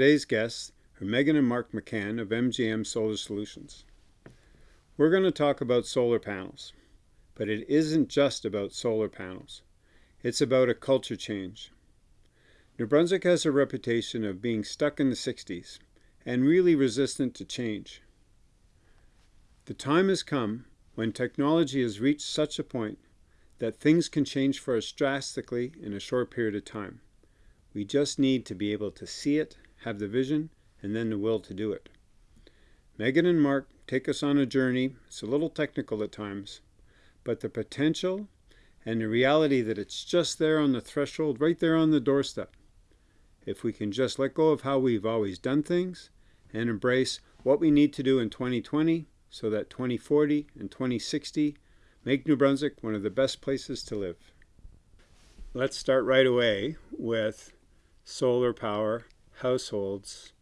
Today's guests are Megan and Mark McCann of MGM Solar Solutions. We're going to talk about solar panels, but it isn't just about solar panels. It's about a culture change. New Brunswick has a reputation of being stuck in the 60s and really resistant to change. The time has come when technology has reached such a point that things can change for us drastically in a short period of time. We just need to be able to see it, have the vision, and then the will to do it. Megan and Mark take us on a journey. It's a little technical at times, but the potential and the reality that it's just there on the threshold, right there on the doorstep. If we can just let go of how we've always done things and embrace what we need to do in 2020 so that 2040 and 2060 make New Brunswick one of the best places to live. Let's start right away with solar power households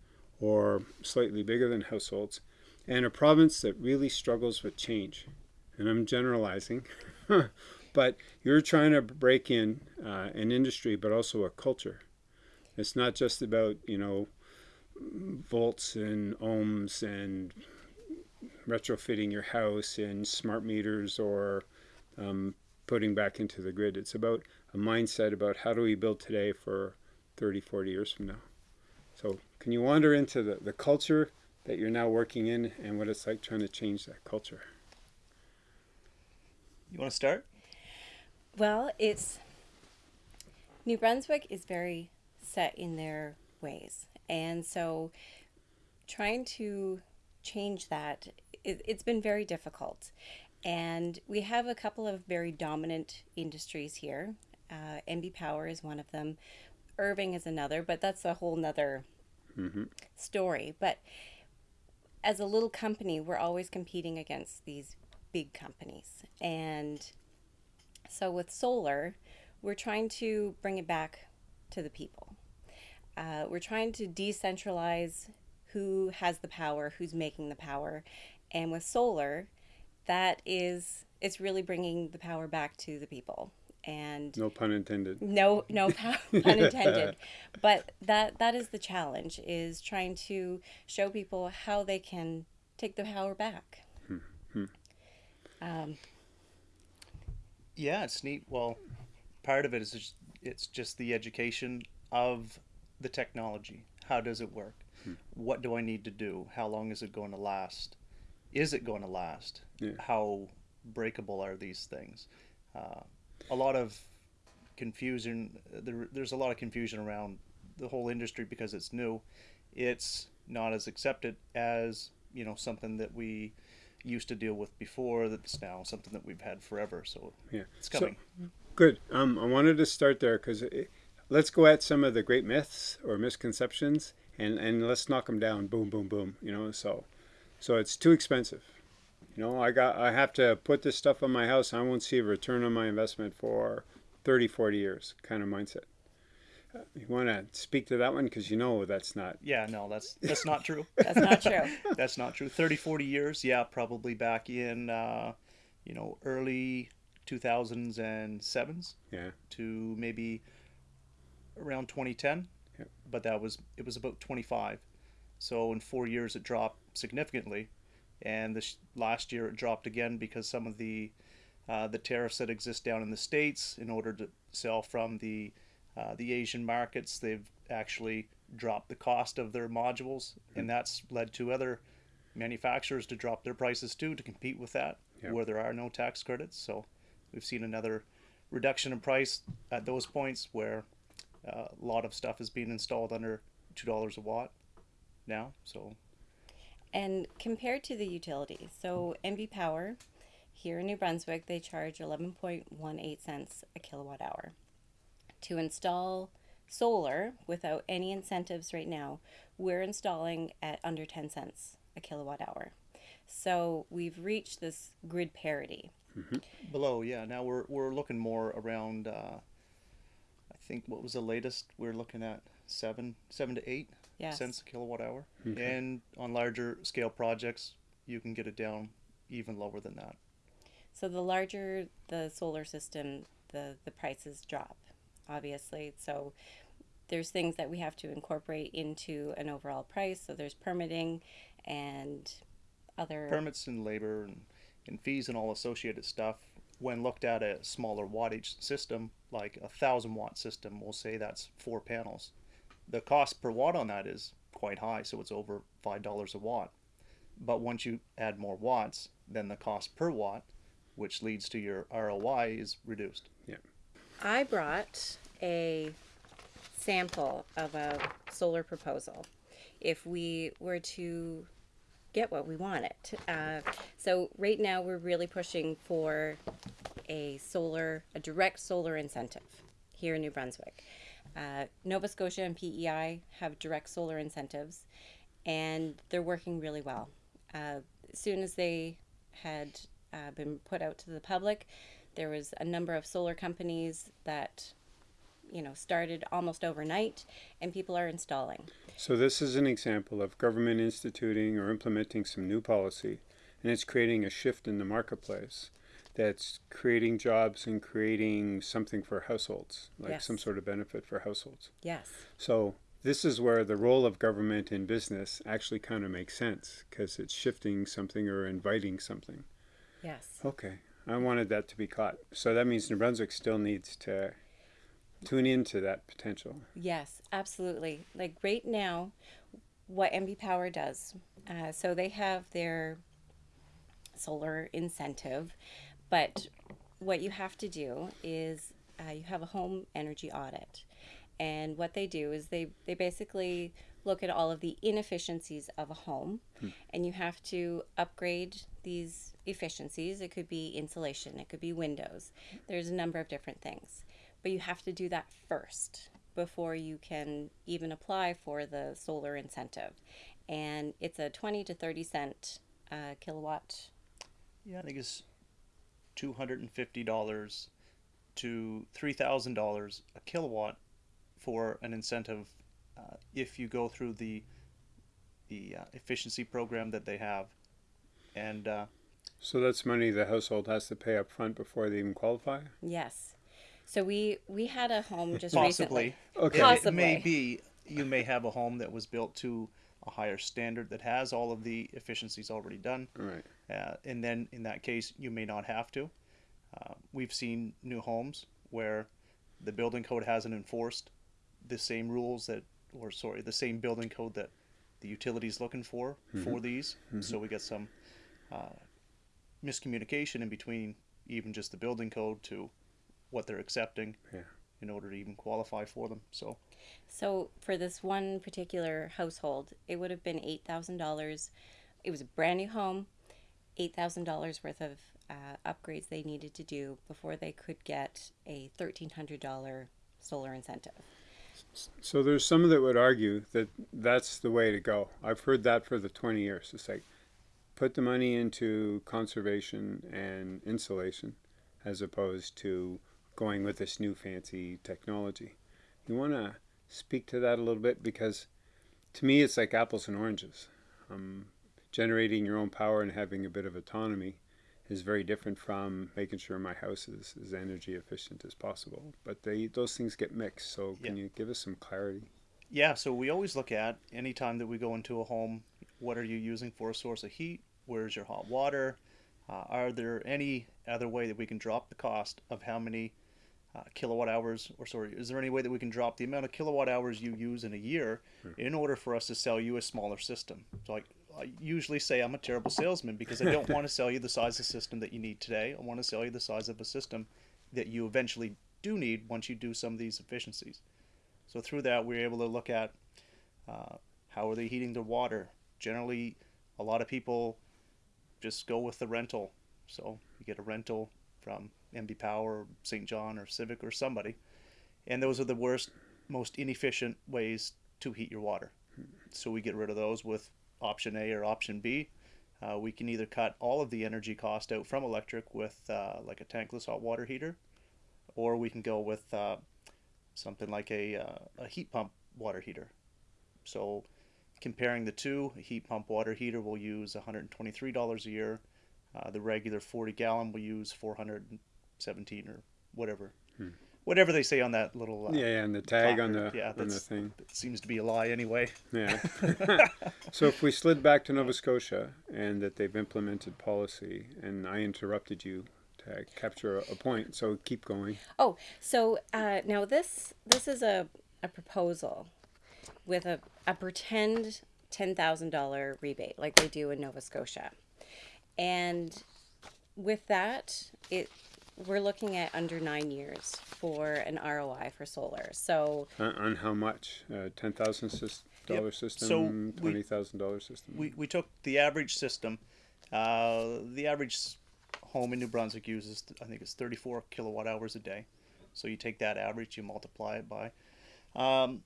or slightly bigger than households and a province that really struggles with change. And I'm generalizing, but you're trying to break in uh, an industry, but also a culture. It's not just about, you know, volts and ohms and retrofitting your house in smart meters or um, putting back into the grid. It's about a mindset about how do we build today for 30, 40 years from now. So can you wander into the, the culture that you're now working in and what it's like trying to change that culture? You want to start? Well, it's New Brunswick is very set in their ways. And so trying to change that, it, it's been very difficult. And we have a couple of very dominant industries here. Uh, NB Power is one of them. Irving is another, but that's a whole nother mm-hmm. story. But as a little company, we're always competing against these big companies. And so with solar, we're trying to bring it back to the people. Uh, we're trying to decentralize who has the power, who's making the power. And with solar, that is, it's really bringing the power back to the people and no pun intended. No no pun intended. But that that is the challenge is trying to show people how they can take the power back. Hmm. um, yeah it's neat. Well part of it is just, it's just the education of the technology. How does it work? Hmm. what do i need to do? How long is it going to last? Is it going to last? Yeah. how breakable are these things? Uh, a lot of confusion. There, there's a lot of confusion around the whole industry because it's new. It's not as accepted as you know something that we used to deal with before. That's now something that we've had forever. So yeah, it's coming. So, good. Um, I wanted to start there because let's go at some of the great myths or misconceptions and and let's knock them down. Boom, boom, boom. You know, so so it's too expensive. You know, I got I have to put this stuff on my house. I won't see a return on my investment for 30, 40 years kind of mindset. Uh, you want to speak to that one because you know that's not. Yeah, no, that's that's not true. that's not true. that's not true. 30, 40 years, yeah, probably back in, uh, you know, early 2000s and sevens. Yeah. To maybe around 2010. Yeah. But that was it was about 25. So in four years it dropped significantly and this last year it dropped again because some of the uh, the tariffs that exist down in the states in order to sell from the uh, the Asian markets they've actually dropped the cost of their modules mm-hmm. and that's led to other manufacturers to drop their prices too to compete with that yep. where there are no tax credits so we've seen another reduction in price at those points where uh, a lot of stuff is being installed under two dollars a watt now so and compared to the utility, so NB Power here in New Brunswick, they charge 11.18 cents a kilowatt hour. To install solar without any incentives right now, we're installing at under 10 cents a kilowatt hour. So we've reached this grid parity. Mm-hmm. Below, yeah. Now we're, we're looking more around, uh, I think what was the latest? We're looking at seven, seven to eight yes. cents a kilowatt hour. Okay. And on larger scale projects, you can get it down even lower than that. So the larger the solar system, the the prices drop, obviously. So there's things that we have to incorporate into an overall price. So there's permitting and other permits and labor and, and fees and all associated stuff. When looked at a smaller wattage system, like a thousand watt system, we'll say that's four panels. The cost per watt on that is quite high, so it's over five dollars a watt. But once you add more watts, then the cost per watt, which leads to your ROI, is reduced. Yeah. I brought a sample of a solar proposal if we were to get what we wanted. Uh, so right now we're really pushing for a solar, a direct solar incentive here in New Brunswick. Uh, Nova Scotia and PEI have direct solar incentives, and they're working really well. Uh, as soon as they had uh, been put out to the public, there was a number of solar companies that you know started almost overnight and people are installing So this is an example of government instituting or implementing some new policy, and it's creating a shift in the marketplace that's creating jobs and creating something for households, like Yes. some sort of benefit for households. yes So this is where the role of government in business actually kind of makes sense because it's shifting something or inviting something. yes Okay, I wanted that to be caught. So that means New Brunswick still needs to tune into that potential. yes absolutely like right now what nb power does uh, so they have their solar incentive but what you have to do is uh, you have a home energy audit. And what they do is they, they basically look at all of the inefficiencies of a home. And you have to upgrade these efficiencies. It could be insulation. It could be windows. There's a number of different things. But you have to do that first before you can even apply for the solar incentive. And it's a 20 to 30 cent uh, kilowatt Yeah, I think it's two hundred and fifty dollars to three thousand dollars a kilowatt for an incentive uh, if you go through the the uh, efficiency program that they have, and uh, So that's money the household has to pay up front before they even qualify? yes so we we had a home just possibly recently Okay. Possibly. it may be you may have a home that was built to a higher standard that has all of the efficiencies already done. Right. uh, and then in that case you may not have to. Uh, we've seen new homes where the building code hasn't enforced the same rules that, or sorry, the same building code that the utility is looking for for these. So we get some uh, miscommunication in between even just the building code to what they're accepting Yeah. In order to even qualify for them. So So for this one particular household, it would have been eight thousand dollars. It was a brand new home, eight thousand dollars worth of uh, upgrades they needed to do before they could get a thirteen hundred dollar solar incentive. So there's some that would argue that that's the way to go. I've heard that for the 20 years. It's like put the money into conservation and insulation as opposed to going with this new fancy technology. You want to speak to that a little bit because to me it's like apples and oranges. Um, generating your own power and having a bit of autonomy is very different from making sure my house is as energy efficient as possible. But they those things get mixed. So can Yeah. you give us some clarity? Yeah, so we always look at anytime that we go into a home, what are you using for a source of heat? Where's your hot water? Uh, are there any other way that we can drop the cost of how many uh, kilowatt hours, or sorry, is there any way that we can drop the amount of kilowatt hours you use in a year in order for us to sell you a smaller system? So like I usually say I'm a terrible salesman because I don't want to sell you the size of system that you need today. I want to sell you the size of a system that you eventually do need once you do some of these efficiencies. So through that, we're able to look at uh, how are they heating their water. Generally, a lot of people just go with the rental. So you get a rental from NB Power, or Saint John, or Civic, or somebody, and those are the worst, most inefficient ways to heat your water. So we get rid of those with option A or option B. Uh, we can either cut all of the energy cost out from electric with uh, like a tankless hot water heater, or we can go with uh, something like a, uh, a heat pump water heater. So, comparing the two, a heat pump water heater will use $123 a year. Uh, the regular 40 gallon will use 417 or whatever. whatever they say on that little. Uh, Yeah, yeah, and the tag on the yeah, on the that's- thing. That seems to be a lie anyway. Yeah. so if we slid back to Nova Scotia and that they've implemented policy, and I interrupted you to capture a point, so keep going. Oh, so uh, now this this is a, a proposal with a, a pretend ten thousand dollar rebate like they do in Nova Scotia, and with that it we're looking at under nine years for an ROI for solar. So On, on how much? Uh, Ten thousand dollar system, So twenty thousand dollar system. We, we took the average system. Uh, the average home in New Brunswick uses, I think it's 34 kilowatt hours a day. So you take that average, you multiply it by um,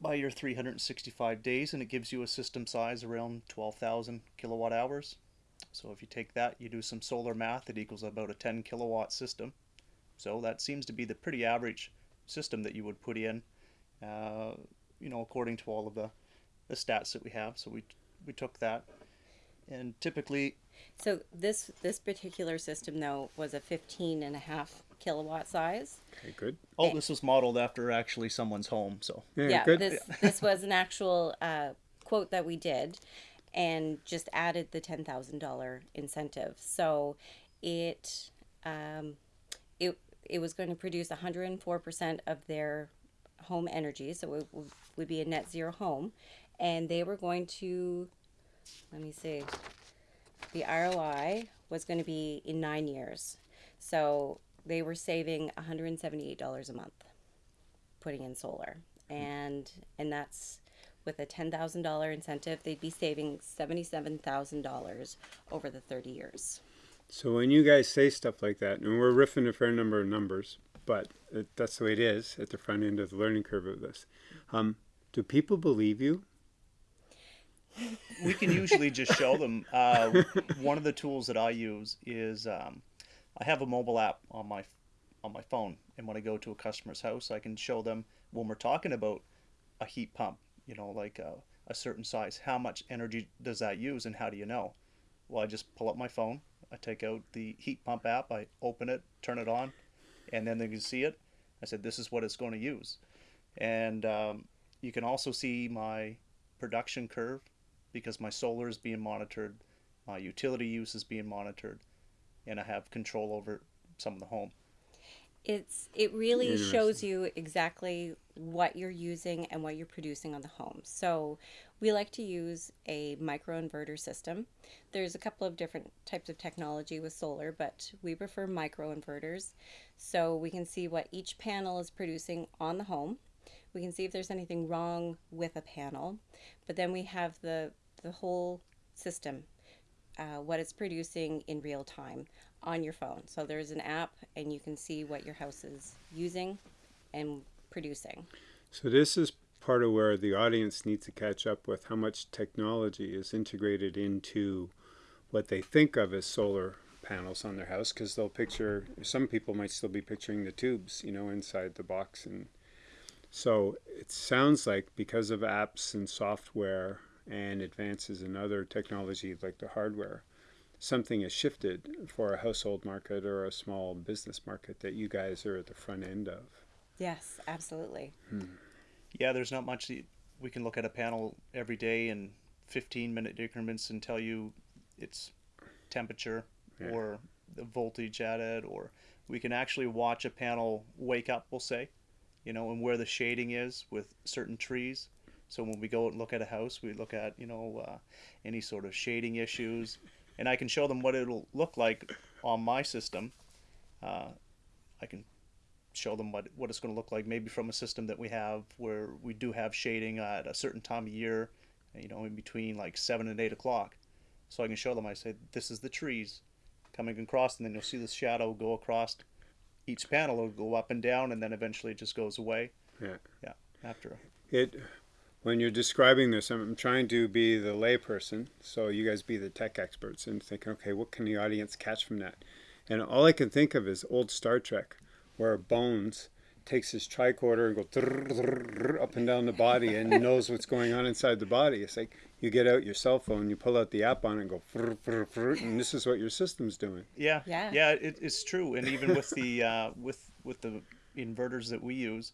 by your 365 days, and it gives you a system size around 12,000 kilowatt hours. So if you take that, you do some solar math, it equals about a 10 kilowatt system. So that seems to be the pretty average system that you would put in, uh, you know, according to all of the, the stats that we have. So we we took that, and typically, so this this particular system though was a 15 and a half kilowatt size. okay, good. oh, this was modeled after actually someone's home. So Yeah, yeah, good. this this was an actual uh, quote that we did, and just added the ten thousand dollar incentive. So it um, it it was going to produce one hundred and four percent of their home energy, so it would, would be a net zero home, and they were going to let me see, the ROI was going to be in nine years, so they were saving one hundred and seventy eight dollars a month putting in solar. And and that's with a $10,000 incentive they'd be saving $77,000 over the 30 years. So when you guys say stuff like that, and we're riffing a fair number of numbers, but it, that's the way it is at the front end of the learning curve of this. Um, do people believe you? we can usually just show them. Uh, one of the tools that I use is um, I have a mobile app on my on my phone, and when I go to a customer's house, I can show them when we're talking about a heat pump, you know, like a, a certain size, how much energy does that use, and how do you know? Well, I just pull up my phone, I take out the heat pump app, I open it, turn it on, and then they can see it. I said, this is what it's going to use, and um, you can also see my production curve because my solar is being monitored, my utility use is being monitored, and I have control over some of the home. It's it really shows you exactly what you're using and what you're producing on the home. So we like to use a microinverter system. There's a couple of different types of technology with solar, but we prefer microinverters. So we can see what each panel is producing on the home. We can see if there's anything wrong with a panel, but then we have the the whole system, uh, what it's producing in real time on your phone. So there's an app, and you can see what your house is using and producing. So this is part of where the audience needs to catch up with how much technology is integrated into what they think of as solar panels on their house because they'll picture some people might still be picturing the tubes you know inside the box and so it sounds like because of apps and software and advances in other technology like the hardware something has shifted for a household market or a small business market that you guys are at the front end of Yes, absolutely. Yeah, there's not much that we can look at a panel every day in 15 minute increments and tell you its temperature Yeah. or the voltage at it, or we can actually watch a panel wake up, we'll say, you know, and where the shading is with certain trees. So when we go and look at a house, we look at, you know, uh, any sort of shading issues, and I can show them what it'll look like on my system. Uh, I can show them what, what it's going to look like maybe from a system that we have where we do have shading at a certain time of year you know in between like 7 and 8 o'clock. So i can show them i say this is the trees coming across and then you'll see the shadow go across. Each panel it'll go up and down and then eventually it just goes away. Yeah. Yeah after It, when you're describing this, I'm trying to be the layperson, so you guys be the tech experts, and think, okay, what can the audience catch from that? And all I can think of is old Star Trek, where Bones takes his tricorder and goes drrr, drrr, drrr, up and down the body and knows what's going on inside the body. It's like you get out your cell phone, you pull out the app on it and go, frr, frr, frr, and this is what your system's doing. yeah Yeah. yeah it, it's true and even with the uh, with with the inverters that we use,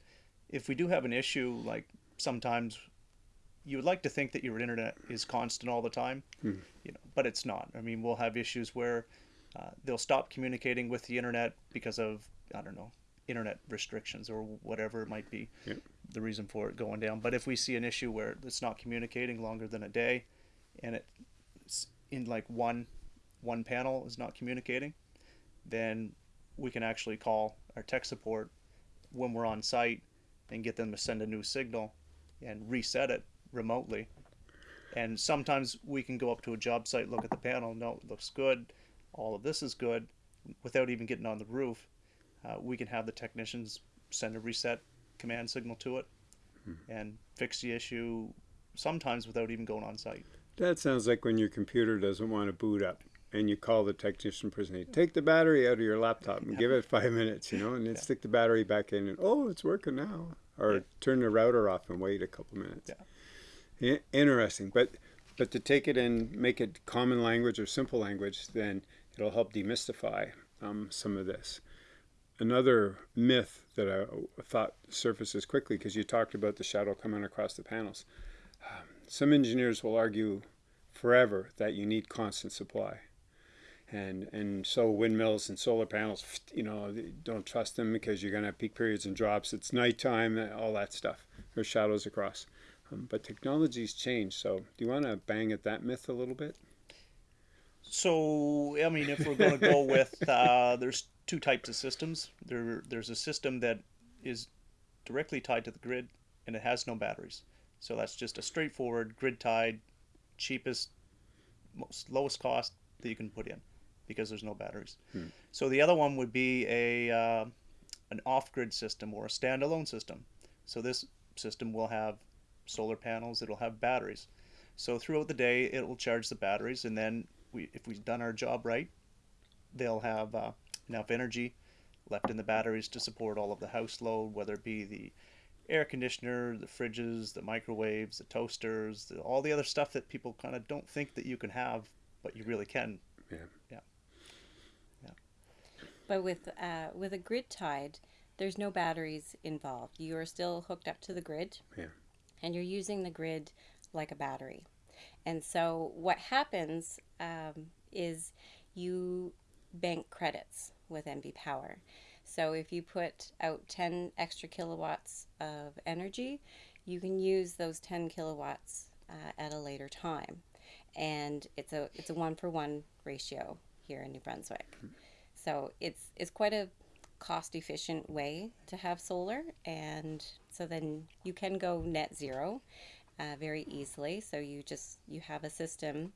if we do have an issue, like sometimes you would like to think that your internet is constant all the time, you know, but it's not. I mean, we'll have issues where uh, they'll stop communicating with the internet because of I don't know internet restrictions or whatever it might be Yep. the reason for it going down. But if we see an issue where it's not communicating longer than a day, and it's in like one one panel is not communicating, then we can actually call our tech support when we're on site and get them to send a new signal and reset it remotely. And sometimes we can go up to a job site, look at the panel, no, it looks good, all of this is good, without even getting on the roof. Uh, we can have the technicians send a reset command signal to it and fix the issue sometimes without even going on site. That sounds like when your computer doesn't want to boot up and you call the technician person, hey, take the battery out of your laptop and give it five minutes, you know, and then Yeah. stick the battery back in and, oh, it's working now. Or Yeah. turn the router off and wait a couple minutes. Interesting. But, but to take it and make it common language or simple language, then it'll help demystify um, some of this. Another myth that I thought surfaces quickly because you talked about the shadow coming across the panels. Um, some engineers will argue forever that you need constant supply. And, and so windmills and solar panels, you know, don't trust them because you're going to have peak periods and drops. It's nighttime, all that stuff. There's shadows across. Um, but technology's changed. So do you want to bang at that myth a little bit? So, I mean, if we're going to go with, uh, there's two types of systems. There, there's a system that is directly tied to the grid, and it has no batteries. So that's just a straightforward grid tied, cheapest, most lowest cost that you can put in, because there's no batteries. So the other one would be a uh, an off-grid system or a standalone system. So this system will have solar panels. It'll have batteries. So throughout the day, it will charge the batteries, and then we, if we've done our job right, they'll have uh, enough energy left in the batteries to support all of the house load, whether it be the air conditioner, the fridges, the microwaves, the toasters, the, all the other stuff that people kind of don't think that you can have, but you really can. Yeah. Yeah. Yeah. But with uh, with a grid tied, there's no batteries involved. You are still hooked up to the grid, Yeah. And you're using the grid like a battery. And so what happens um, is you bank credits with NB Power. So if you put out 10 extra kilowatts of energy, you can use those 10 kilowatts uh, at a later time. And it's a it's a one for one ratio here in New Brunswick. So it's it's quite a cost efficient way to have solar and so then you can go net zero uh, very easily so you just you have a system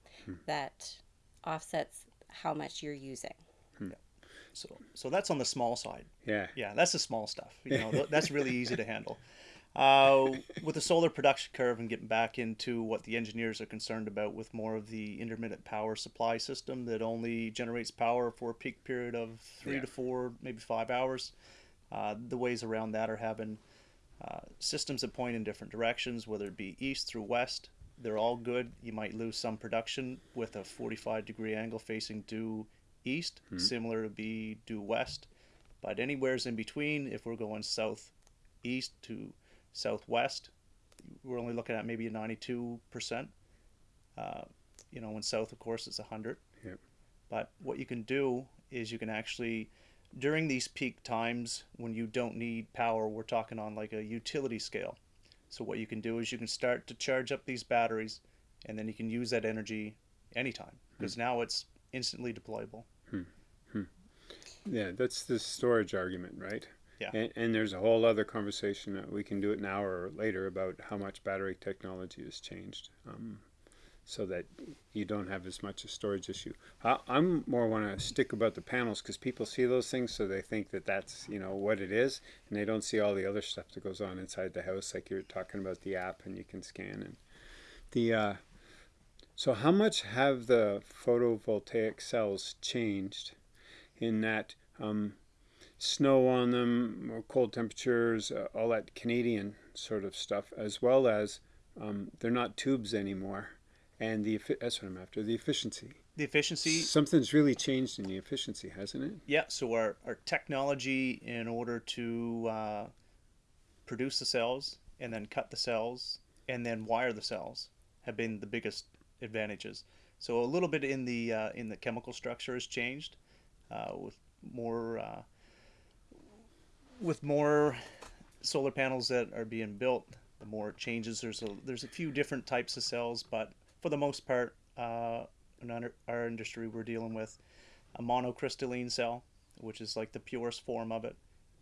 that offsets how much you're using So, so that's on the small side. Yeah. Yeah, that's the small stuff. You know, that's really easy to handle. Uh, with the solar production curve and getting back into what the engineers are concerned about with more of the intermittent power supply system that only generates power for a peak period of three Yeah. to four, maybe five hours. Uh, the ways around that are having uh, systems that point in different directions, whether it be east through west. They're all good. You might lose some production with a 45 degree angle facing due east, similar to be due west. But anywhere's in between, if we're going southeast to southwest, we're only looking at maybe a 92%. Uh, you know, in south, of course, it's 100. Yep. But what you can do is you can actually, during these peak times when you don't need power, we're talking on like a utility scale. So what you can do is you can start to charge up these batteries, and then you can use that energy anytime because now it's instantly deployable. Hmm. Yeah, that's the storage argument, right? Yeah. And, and there's a whole other conversation that we can do it now or later about how much battery technology has changed, um, so that you don't have as much a storage issue. I, I'm more want to stick about the panels because people see those things, so they think that that's you know what it is, and they don't see all the other stuff that goes on inside the house, like you're talking about the app and you can scan and the. Uh, so how much have the photovoltaic cells changed? in that um, snow on them, or cold temperatures, uh, all that Canadian sort of stuff, as well as um, they're not tubes anymore, and the that's what I'm after the efficiency. The efficiency, Something's really changed in the efficiency, hasn't it? yeah. So our, our technology in order to uh, produce the cells and then cut the cells and then wire the cells have been the biggest advantages. So a little bit in the uh, in the chemical structure has changed uh, with more uh, with more solar panels that are being built. The more it changes. There's a there's a few different types of cells, but for the most part, uh, in our, industry, we're dealing with a monocrystalline cell, which is like the purest form of it,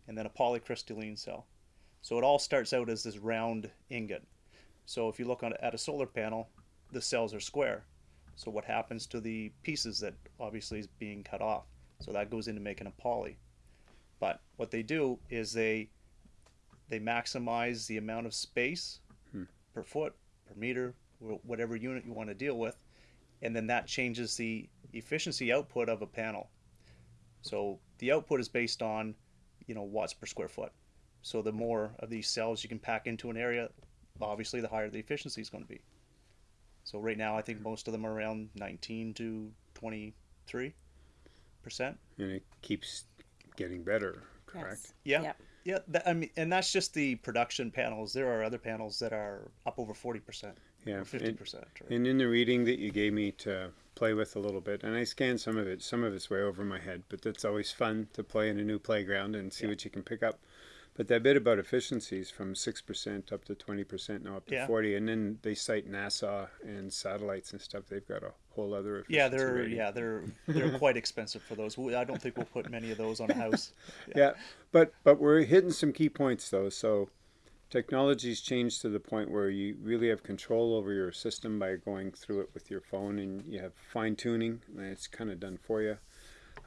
and then a polycrystalline cell. So it all starts out as this round ingot. So if you look on, at a solar panel, the cells are square. So what happens to the pieces that obviously is being cut off? So that goes into making a poly. But what they do is they they maximize the amount of space hmm. per foot, per meter, whatever unit you want to deal with, and then that changes the efficiency output of a panel. So the output is based on, you know, watts per square foot. So the more of these cells you can pack into an area, obviously the higher the efficiency is going to be. So right now, I think hmm. most of them are around 19 to 23 percent. And it keeps getting better, correct? Yes. Yeah, Yep. yeah. That, I mean, and that's just the production panels. There are other panels that are up over 40 percent, Yeah. and- 50 percent. And in the reading that you gave me to play with a little bit, and I scanned some of it, some of it's way over my head, but that's always fun to play in a new playground and see Yeah. what you can pick up. But that bit about efficiencies from 6% up to 20%, now up to Yeah. 40 and then they cite NASA and satellites and stuff. They've got a whole other efficiency Yeah, they're yeah they're they're quite expensive for those. I don't think we'll put many of those on a house. yeah but but we're hitting some key points though so technology's changed to the point where you really have control over your system by going through it with your phone and you have fine tuning and it's kind of done for you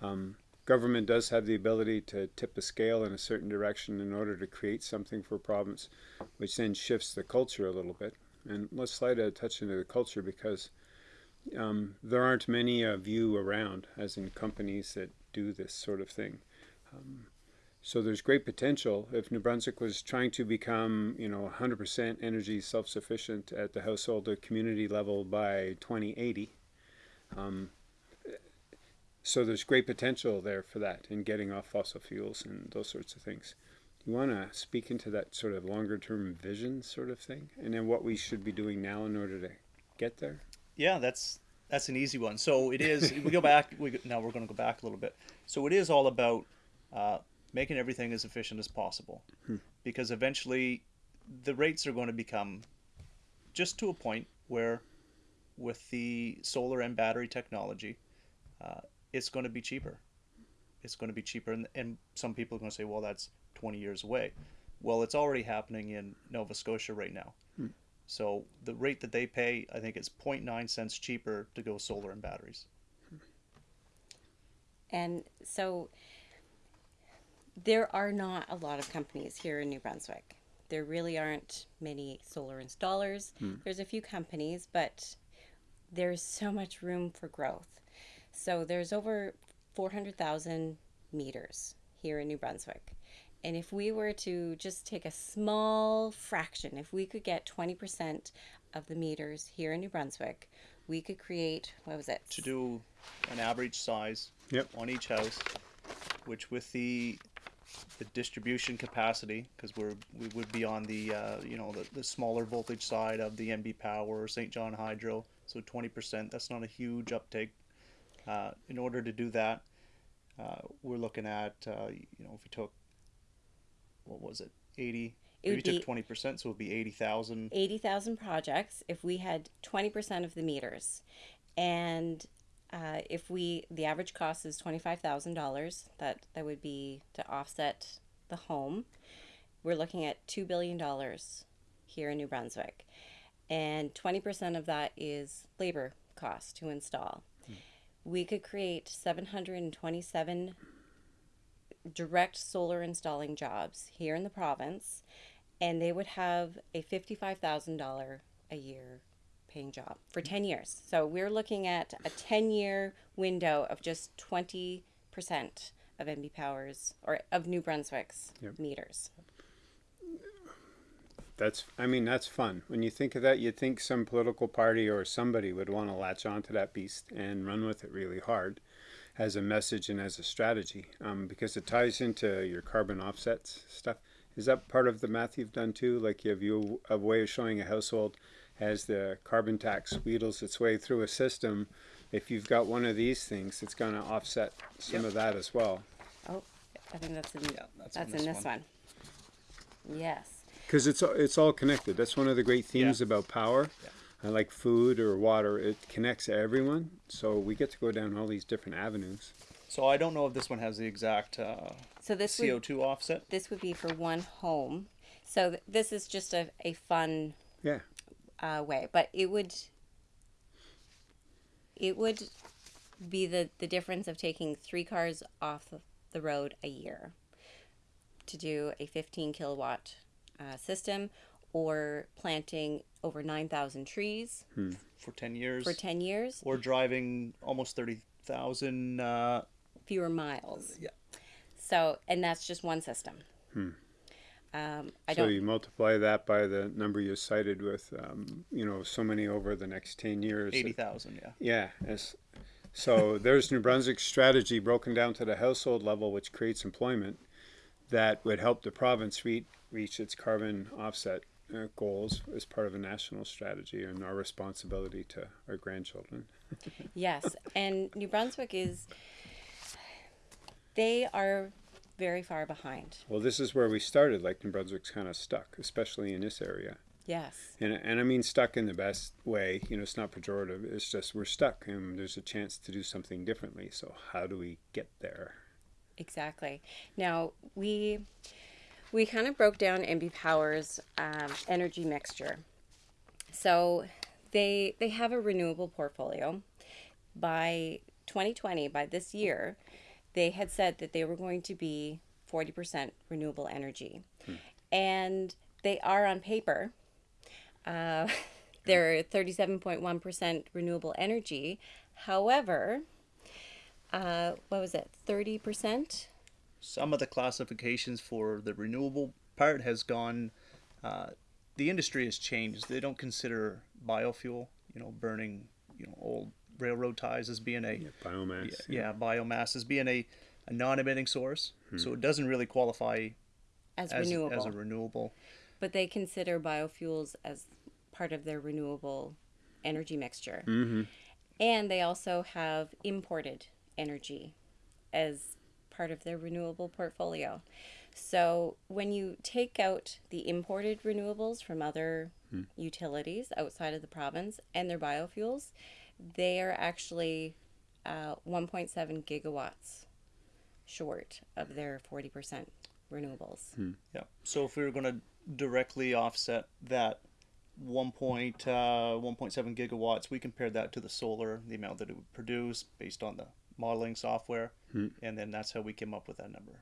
um, government does have the ability to tip a scale in a certain direction in order to create something for a province which then shifts the culture a little bit and let's slide a touch into the culture because um, there aren't many of you around as in companies that do this sort of thing so there's great potential if New Brunswick was trying to become, you know, 100% energy self-sufficient at the household or community level by 2080. Um, so there's great potential there for that in getting off fossil fuels and those sorts of things. You want to speak into that sort of longer-term vision sort of thing, and then what we should be doing now in order to get there. Yeah, that's that's an easy one. So it is. we go back. We go- now we're going to go back a little bit. So it is all about uh, making everything as efficient as possible, because eventually the rates are going to become just to a point where, with the solar and battery technology, uh, it's going to be cheaper. It's going to be cheaper, and, and some people are going to say, "Well, that's 20 years away." Well, it's already happening in Nova Scotia right now. So the rate that they pay, I think it's 0.9 cents cheaper to go solar and batteries. And so there are not a lot of companies here in New Brunswick. There really aren't many solar installers. Hmm. There's a few companies, but there's so much room for growth. So there's over 400,000 meters here in New Brunswick. And if we were to just take a small fraction, if we could get 20% of the meters here in New Brunswick, we could create, what was it? To do an average size Yep. on each house, which with the the distribution capacity, because we're we would be on the uh, you know the, the smaller voltage side of the NB Power, or Saint John Hydro, so 20%. That's not a huge uptake. Uh, in order to do that, uh, we're looking at uh, you know if we took what was it 80 It if would you be- took 20% so it would be 80,000 80,000 projects if we had 20% of the meters. And uh, if we, the average cost is $25,000, that, that would be to offset the home. We're looking at $2 billion here in New Brunswick. And 20% of that is labor cost to install. We could create 727 direct solar installing jobs here in the province and they would have a $55,000 a year paying job for mm. 10 years. So we're looking at a 10 year window of just 20% of NB Powers or of New Brunswick's Yep. meters. that's I mean that's fun. When you think of that, you think some political party or somebody would want to latch onto that beast and run with it really hard as a message and as a strategy um, because it ties into your carbon offsets stuff. Is that part of the math you've done too? Like you have you a way of showing a household as the carbon tax wheedles its way through a system. If you've got one of these things, it's going to offset some Yep. of that as well. Oh, I think that's in, Yeah, that's that's, in in this this one. one. Yes. Because it's it's all connected. That's one of the great themes Yeah. about power. Yeah. Like food or water, it connects everyone. So we get to go down all these different avenues. So I don't know if this one has the exact uh, So this CO2 offset. this would be for one home. So th- this is just a, a fun Yeah. uh, way, but it would it would be the the difference of taking three cars off the road a year to do a 15 kilowatt uh, system or planting over 9,000 trees for 10 years for 10 years, or driving almost 30,000 uh, fewer miles. yeah So, and that's just one system. Um, I so don't. you multiply that by the number you cited with, um, you know, so many over the next 10 years. 80,000 yeah Yeah. As, so there's New Brunswick's strategy broken down to the household level, which creates employment that would help the province re- reach its carbon offset uh, goals as part of a national strategy and our responsibility to our grandchildren. Yes, and New Brunswick is. They are very far behind. Well, this is where we started. Like New Brunswick's kind of stuck, especially in this area. Yes. And, and I mean stuck in the best way. You know, it's not pejorative. It's just we're stuck, and there's a chance to do something differently. So how do we get there? Exactly. Now we we kind of broke down NB Power's um, energy mixture. So they they have a renewable portfolio. By 2020, by this year, they had said that they were going to be 40% renewable energy, and they are on paper. Uh, they're 37.1% renewable energy. However, uh, what was it? 30%? Some of the classifications for the renewable part has gone uh, the industry has changed they don't consider biofuel you know burning you know old railroad ties as being a Biomass. yeah, biomass as being a, a non-emitting source so it doesn't really qualify as, as, renewable. as a renewable but they consider biofuels as part of their renewable energy mixture. Mm-hmm. And they also have imported energy as part of their renewable portfolio. So when you take out the imported renewables from other utilities outside of the province and their biofuels, they are actually uh, 1.7 gigawatts short of their 40% renewables. Yeah. So if we were going to directly offset that 1. Point, uh, 1.7 gigawatts, we compared that to the solar, the amount that it would produce based on the modeling software, Hmm. and then that's how we came up with that number.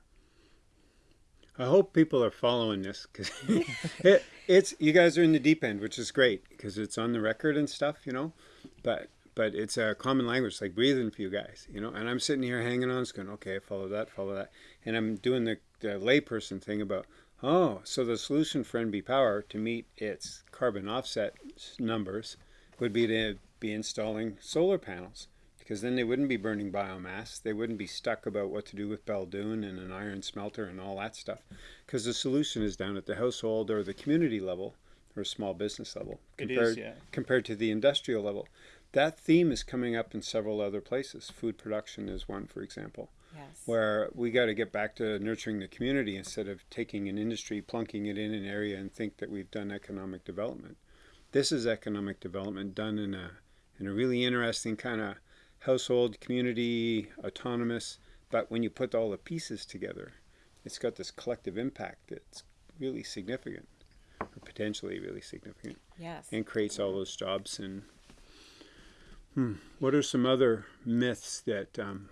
I hope people are following this because it, it's you guys are in the deep end, which is great because it's on the record and stuff, you know. But but it's a common language, like breathing for you guys, you know. And I'm sitting here hanging on, just going, okay, follow that, follow that, and I'm doing the, the layperson thing about, oh, so the solution for NB Power to meet its carbon offset numbers would be to be installing solar panels because then they wouldn't be burning biomass. They wouldn't be stuck about what to do with Belledune and an iron smelter and all that stuff. Because the solution is down at the household or the community level or small business level compared, is, yeah. compared to the industrial level. That theme is coming up in several other places. Food production is one, for example, Yes. where we got to get back to nurturing the community instead of taking an industry, plunking it in an area, and think that we've done economic development. This is economic development done in a in a really interesting kind of household, community, autonomous. But when you put all the pieces together, it's got this collective impact that's really significant, or potentially really significant, Yes. and creates all those jobs. And hmm, what are some other myths that um,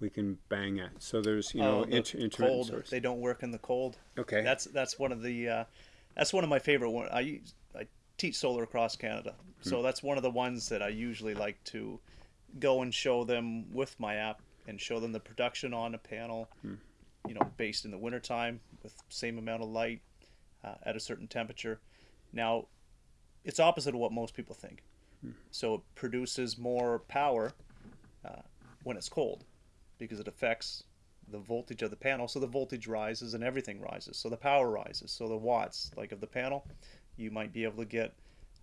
we can bang at? So there's you know Oh, the inter- intermittent cold, source. they don't work in the cold. Okay. That's that's one of the uh, that's one of my favorite one. I I teach solar across Canada, Hmm. so that's one of the ones that I usually like to go and show them with my app and show them the production on a panel. Hmm. You know, based in the wintertime with same amount of light. uh, at a certain temperature. Now, it's opposite of what most people think. So it produces more power uh, when it's cold because it affects the voltage of the panel. So the voltage rises and everything rises. So the power rises. So the watts, like of the panel, you might be able to get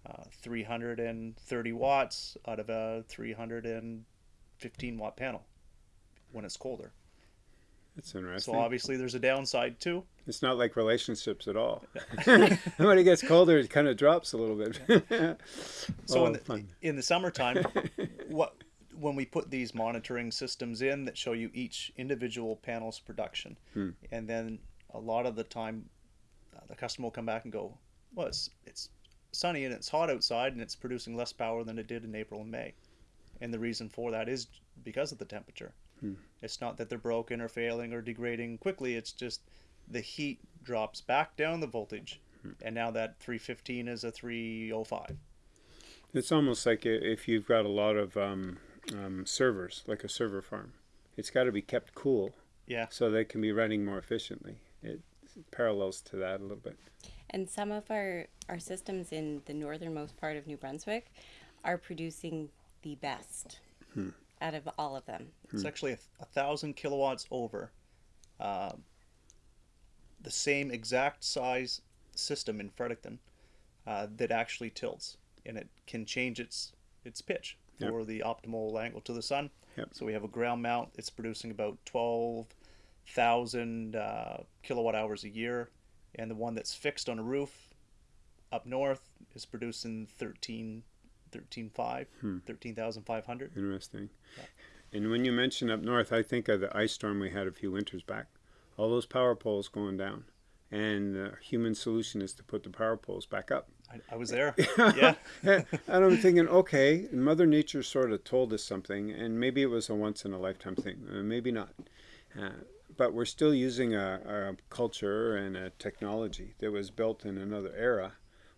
uh, 330 watts out of a 315 watt panel when it's colder. That's interesting. So obviously there's a downside too. it's not like relationships at all. when it gets colder, it kind of drops a little bit. So oh, in, the, fun. in the summertime, what when we put these monitoring systems in that show you each individual panel's production, Hmm. and then a lot of the time, uh, the customer will come back and go, "Well, it's it's sunny and it's hot outside and it's producing less power than it did in April and May," and the reason for that is because of the temperature. Hmm. It's not that they're broken or failing or degrading quickly. It's just the heat drops back down the voltage, Hmm. and now that 315 is a 305. It's almost like if you've got a lot of um, um, servers, like a server farm. It's got to be kept cool Yeah. so they can be running more efficiently. It parallels to that a little bit. And some of our, our systems in the northernmost part of New Brunswick are producing the best out of all of them. It's actually a, a thousand kilowatts over uh, the same exact size system in Fredericton uh, that actually tilts, and it can change its its pitch Yep. for the optimal angle to the sun. Yep. So we have a ground mount. It's producing about twelve thousand uh, kilowatt hours a year, and the one that's fixed on a roof up north is producing 13, 13.5, 13,500. Interesting. And when you mention up north, I think of the ice storm we had a few winters back. All those power poles going down. And the human solution is to put the power poles back up. I, I was there. yeah. and I'm thinking, okay, Mother Nature sort of told us something, and maybe it was a once in a lifetime thing, uh, maybe not. Uh, but we're still using a, a culture and a technology that was built in another era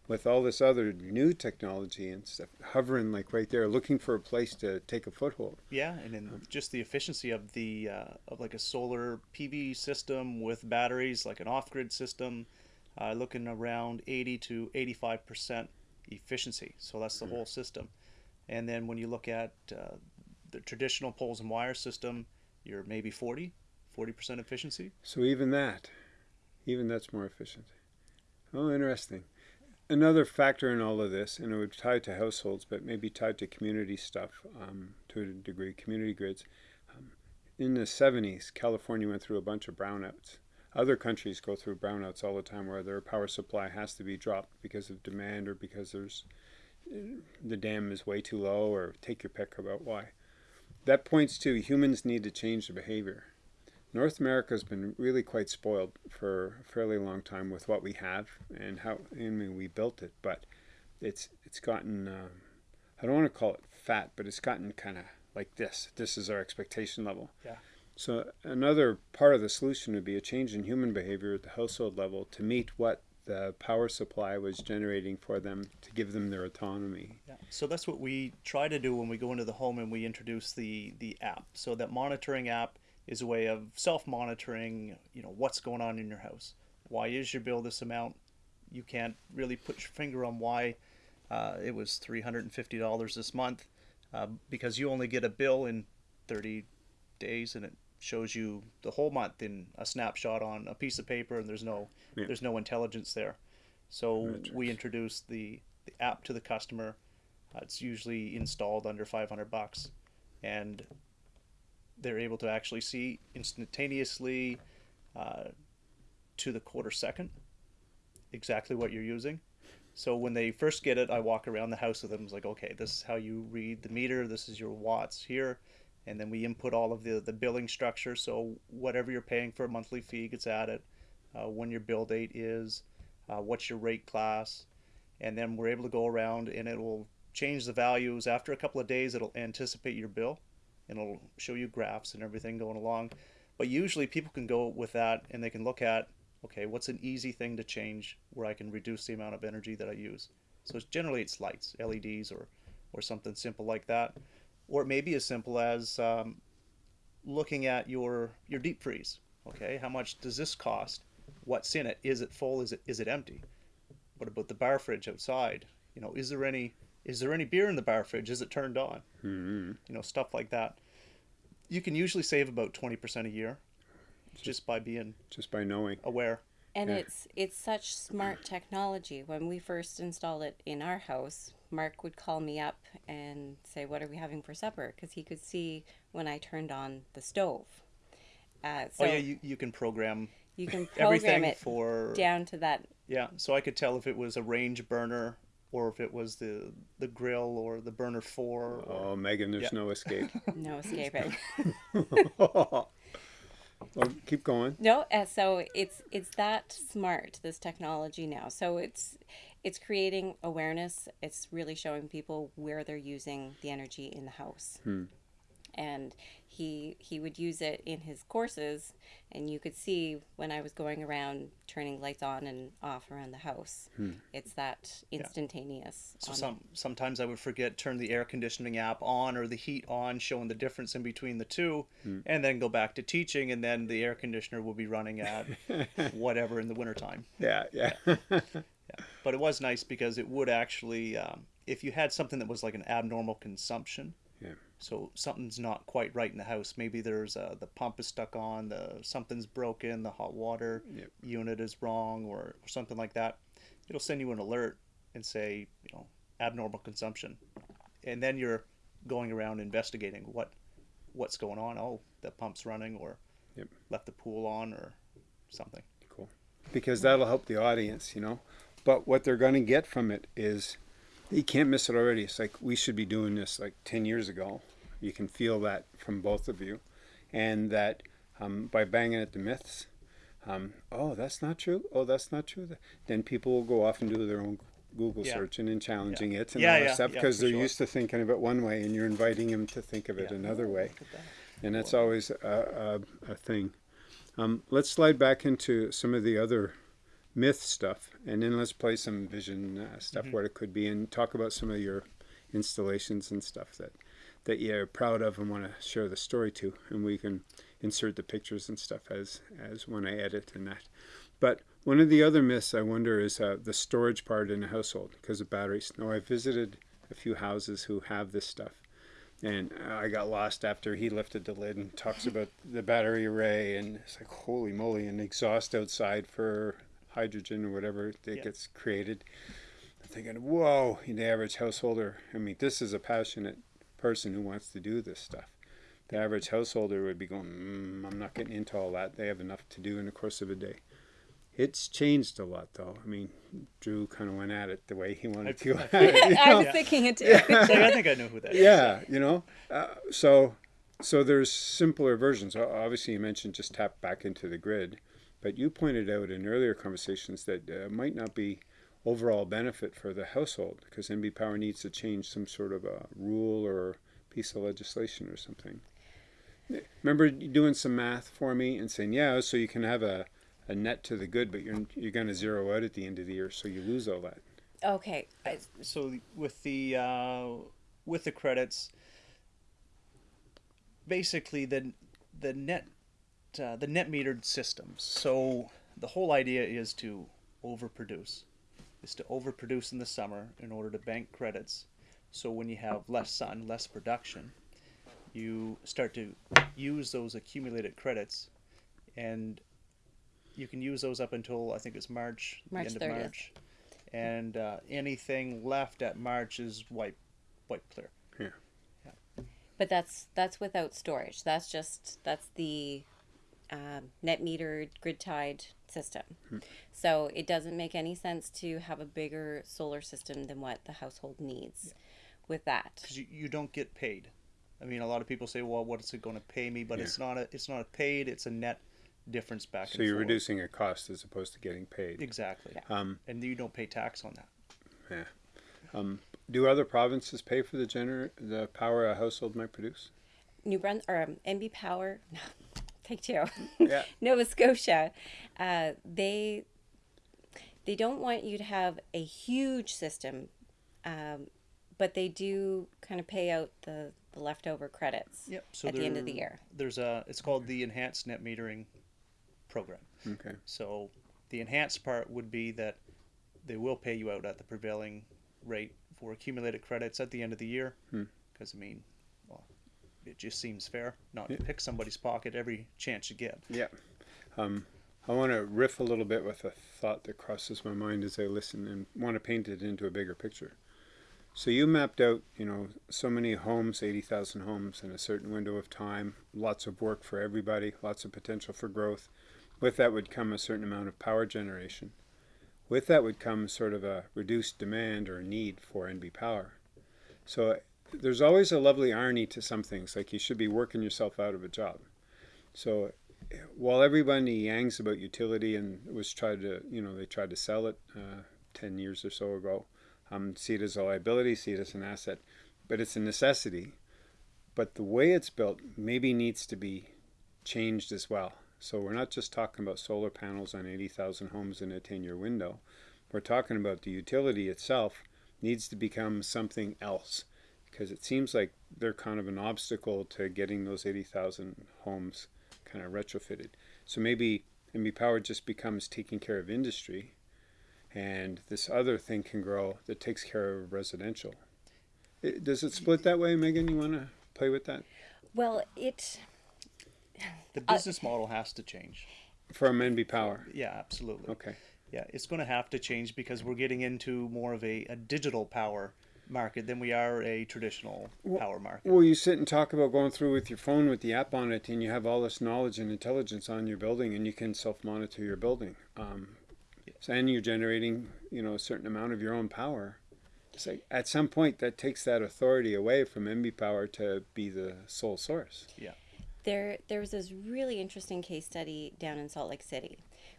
with all this other new technology and stuff hovering like right there, looking for a place to take a foothold. Yeah, and then just the efficiency of the uh, of like a solar PV system with batteries, like an off-grid system, uh, looking around 80 to 85 percent efficiency. So that's the whole system. And then when you look at uh, the traditional poles and wire system, you're maybe 40, 40 percent efficiency. So even that, even that's more efficient. Oh, interesting. Another factor in all of this, and it would tie to households, but maybe tied to community stuff um, to a degree, community grids. Um, in the 70s, California went through a bunch of brownouts. Other countries go through brownouts all the time where their power supply has to be dropped because of demand or because there's the dam is way too low or take your pick about why. That points to humans need to change the behavior. North America has been really quite spoiled for a fairly long time with what we have and how I mean we built it, but it's it's gotten um, I don't want to call it fat, but it's gotten kind of like this. This is our expectation level. Yeah. So another part of the solution would be a change in human behavior at the household level to meet what the power supply was generating for them to give them their autonomy. Yeah. So that's what we try to do when we go into the home and we introduce the the app. So that monitoring app is a way of self-monitoring, you know, what's going on in your house. Why is your bill this amount? You can't really put your finger on why uh, it was $350 this month uh, because you only get a bill in 30 days and it shows you the whole month in a snapshot on a piece of paper and there's no Yeah. there's no intelligence there. So Metrics. we introduce the, the app to the customer. Uh, it's usually installed under 500 bucks, and they're able to actually see instantaneously uh, to the quarter second exactly what you're using. So when they first get it, I walk around the house with them. It's like, okay, this is how you read the meter. This is your watts here, and then we input all of the the billing structure. So whatever you're paying for a monthly fee gets added. Uh, when your bill date is, uh, what's your rate class, and then we're able to go around and it will change the values after a couple of days. It'll anticipate your bill, and it'll show you graphs and everything going along. But usually people can go with that and they can look at okay, what's an easy thing to change where I can reduce the amount of energy that I use. So it's generally it's lights, LEDs, or or something simple like that, or it may be as simple as um, looking at your your deep freeze. Okay, how much does this cost? what's in it. Is it full? Is it is it empty? What about the bar fridge outside? You know, is there any is there any beer in the bar fridge? Is it turned on? Mm-hmm. You know, stuff like that. You can usually save about twenty percent a year, just by being Just by knowing. aware. And Yeah. it's it's such smart technology. When we first installed it in our house, Mark would call me up and say, "What are we having for supper?" Because he could see when I turned on the stove. Uh, so oh yeah, you, you can program you can program everything it for down to that. Yeah, so I could tell if it was a range burner or if it was the the grill or the burner four. Or, Oh, Megan, there's Yeah. no escape. No escaping. well, keep going. No, uh, so it's it's that smart this technology now. So it's it's creating awareness. It's really showing people where they're using the energy in the house. And he he would use it in his courses, and you could see when I was going around turning lights on and off around the house. It's that instantaneous. so on- some sometimes I would forget turn the air conditioning app on or the heat on, showing the difference in between the two, and then go back to teaching, and then the air conditioner will be running at whatever in the wintertime. Yeah, yeah. But it was nice because it would actually, um, if you had something that was like an abnormal consumption, Yeah. So something's not quite right in the house. Maybe there's uh, the pump is stuck on, the something's broken, the hot water Yep. unit is wrong, or, or something like that. It'll send you an alert and say, you know, abnormal consumption, and then you're going around investigating what what's going on. Oh, the pump's running, or Yep. left the pool on, or something. Cool. Because that'll help the audience, you know. But what they're going to get from it is you can't miss it already. It's like we should be doing this like 10 years ago. You can feel that from both of you. And that um, by banging at the myths, um, oh, that's not true. Oh, that's not true. Then people will go off and do their own Google Yeah. searching and challenging it and Yeah, all that yeah, stuff yeah, because they're sure. used to thinking of it one way and you're inviting them to think of it Yeah. another way that. and that's always a, a, a thing. Um, let's slide back into some of the other myth stuff, and then let's play some vision uh, stuff, what it could be, and talk about some of your installations and stuff that that you're proud of and want to share the story to, and we can insert the pictures and stuff as as when I edit and that. But one of the other myths I wonder is uh, the storage part in a household because of batteries. Now I visited a few houses who have this stuff, and I got lost after he lifted the lid and talks about the battery array, and it's like holy moly, and exhaust outside for hydrogen or whatever that Yeah. gets created. I'm thinking, whoa, the average householder. I mean, this is a passionate person who wants to do this stuff. The average householder would be going, mm, I'm not getting into all that. They have enough to do in the course of a day. It's changed a lot, though. I mean, Drew kind of went at it the way he wanted to. I- you I know? was thinking it too. I think I know who that is. yeah you know uh, so so there's simpler versions obviously you mentioned just tap back into the grid but you pointed out in earlier conversations that uh, might not be overall benefit for the household because NB Power needs to change some sort of a rule or piece of legislation or something. Remember doing some math for me and saying, yeah, so you can have a, a net to the good, but you're you're going to zero out at the end of the year, so you lose all that. okay. I- so with the uh, with the credits, basically the the net uh, the net metered systems. So the whole idea is to overproduce, is to overproduce in the summer in order to bank credits. So when you have less sun, less production, you start to use those accumulated credits, and you can use those up until I think it's March, March the end 30th. of March, and uh, anything left at March is wiped, wiped clear. Yeah. But that's that's without storage. That's just that's the um, net metered grid tied system. So it doesn't make any sense to have a bigger solar system than what the household needs. With that, because you, you don't get paid. I mean, a lot of people say, "Well, what is it going to pay me?" But Yeah. it's not a it's not a paid. It's a net difference back So and you're forth. reducing a cost as opposed to getting paid. exactly, Um, and you don't pay tax on that. Yeah. Um, Do other provinces pay for the gener- the power a household might produce? New Bruns or um, NB Power, no, take two. Yeah. Nova Scotia, uh, they they don't want you to have a huge system, um, but they do kind of pay out the, the leftover credits Yep. So at the end of the year. There's a it's called the enhanced net metering program. Okay. So the enhanced part would be that they will pay you out at the prevailing rate for accumulated credits at the end of the year. Hmm. Because I mean, well, it just seems fair not to pick somebody's pocket every chance you get. Yeah. Um, I want to riff a little bit with a thought that crosses my mind as I listen and want to paint it into a bigger picture. So you mapped out, you know, so many homes, 80,000 homes in a certain window of time, lots of work for everybody, lots of potential for growth. With that would come a certain amount of power generation. With that would come sort of a reduced demand or need for NB power. So there's always a lovely irony to some things, like you should be working yourself out of a job. So while everybody yangs about utility and was tried to, you know, they tried to sell it uh, 10 years or so ago, um, see it as a liability, see it as an asset, but it's a necessity. But the way it's built maybe needs to be changed as well. So we're not just talking about solar panels on 80,000 homes in a 10 year window. We're talking about the utility itself needs to become something else because it seems like they're kind of an obstacle to getting those 80,000 homes kind of retrofitted. So maybe NB Power just becomes taking care of industry and this other thing can grow that takes care of residential. It, does it split that way, Megan? You want to play with that? Well, it The uh, business model has to change. From NB Power. Yeah, absolutely. Okay. Yeah, it's going to have to change because we're getting into more of a, a digital power market than we are a traditional power market. Well, you sit and talk about going through with your phone with the app on it, and you have all this knowledge and intelligence on your building, and you can self-monitor your building. Um, so- and you're generating, you know, a certain amount of your own power. It's like at some point that takes that authority away from NB Power to be the sole source. Yeah. there there was this really interesting case study down in Salt Lake City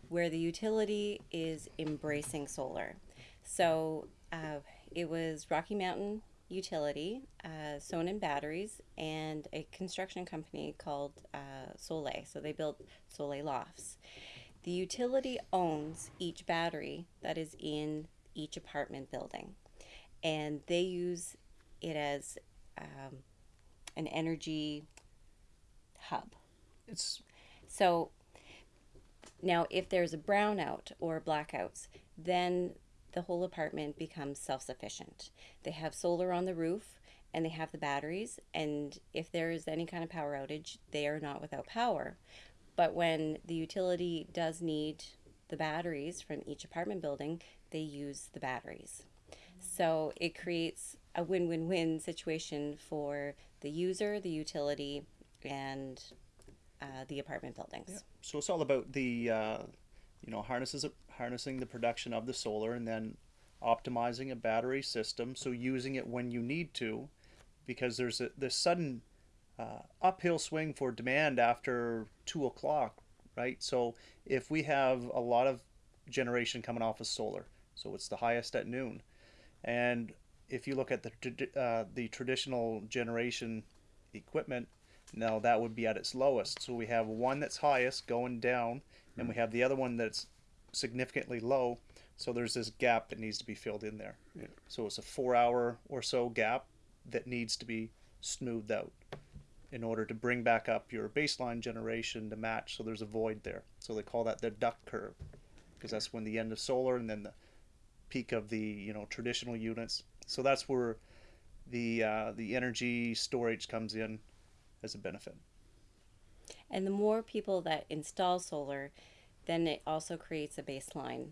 where the utility is embracing solar. So uh, it was Rocky Mountain Utility, uh, Sonnen Batteries, and a construction company called uh, Soleil. So they built Soleil lofts. The utility owns each battery that is in each apartment building, and they use it as um, an energy hub. It's So now, if there's a brownout or blackouts, then the whole apartment becomes self sufficient. They have solar on the roof and they have the batteries, and if there is any kind of power outage, they are not without power. But when the utility does need the batteries from each apartment building, they use the batteries. So it creates a win win win situation for the user, the utility, and uh, the apartment buildings. so it's all about the uh, you know harnesses harnessing the production of the solar and then optimizing a battery system so using it when you need to because there's a this sudden uh, uphill swing for demand after two o'clock right so if we have a lot of generation coming off of solar so it's the highest at noon and if you look at the uh, the traditional generation equipment now that would be at its lowest. So we have one that's highest going down, and we have the other one that's significantly low. So there's this gap that needs to be filled in there. Yeah. So it's a four hour or so gap that needs to be smoothed out in order to bring back up your baseline generation to match. So there's a void there. So they call that the duck curve because that's when the end of solar and then the peak of the you know traditional units. So that's where the uh, the energy storage comes in as a benefit. And the more people that install solar, then it also creates a baseline